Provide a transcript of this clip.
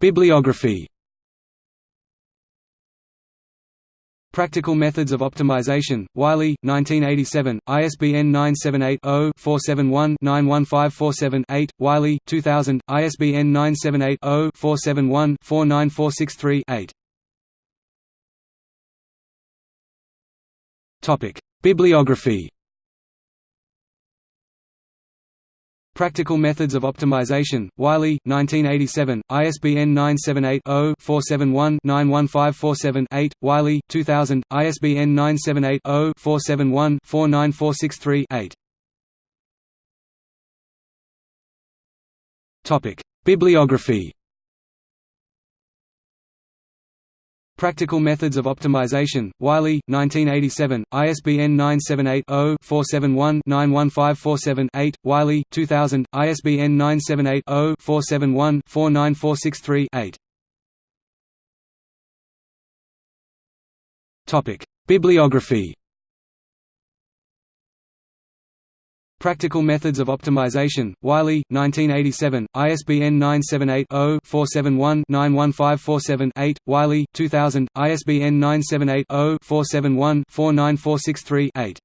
Bibliography. Practical Methods of Optimization, Wiley, 1987, ISBN 978-0-471-91547-8, Wiley, 2000, ISBN 978-0-471-49463-8. Bibliography Practical Methods of Optimization, Wiley, 1987, ISBN 978-0-471-91547-8, Wiley, 2000, ISBN 978-0-471-49463-8. Bibliography Practical Methods of Optimization, Wiley, 1987, ISBN 978-0-471-91547-8, Wiley, 2000, ISBN 978-0-471-49463-8. Bibliography Practical Methods of Optimization, Wiley, 1987, ISBN 978-0-471-91547-8, Wiley, 2000, ISBN 978-0-471-49463-8.